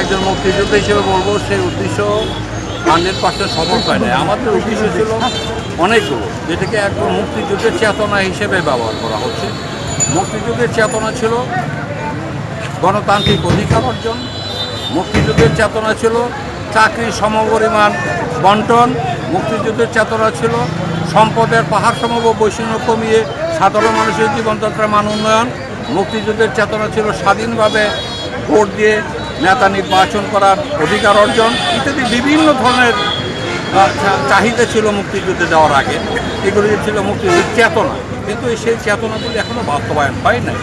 একজন মুক্তিযোদ্ধা হিসেবে বলব, সেই উদ্দেশ্য হান্ড্রেড পার্সেন্ট সফল হয় না আমাদের উদ্দেশ্য ছিল অনেকগুলো, যেটাকে একদম মুক্তিযুদ্ধের চেতনা হিসেবে ব্যবহার করা হচ্ছে। মুক্তিযুদ্ধের চেতনা ছিল গণতান্ত্রিক অধিকার অর্জন। মুক্তিযুদ্ধের চেতনা ছিল চাকরির সমপরিমাণ বন্টন। মুক্তিযুদ্ধের চেতনা ছিল সম্পদের পাহাড় সমব বৈষম্য কমিয়ে সাধারণ মানুষের জীবনযাত্রার মান উন্নয়ন। মুক্তিযুদ্ধের চেতনা ছিল স্বাধীনভাবে ভোট দিয়ে নেতা নির্বাচন করার অধিকার অর্জন ইত্যাদি বিভিন্ন ধরনের চাহিদা ছিল মুক্তিযুদ্ধে যাওয়ার আগে। এগুলি ছিল মুক্তিযুদ্ধের চেতনা। কিন্তু সেই চেতনাগুলি এখনও বাস্তবায়ন হয় নাই।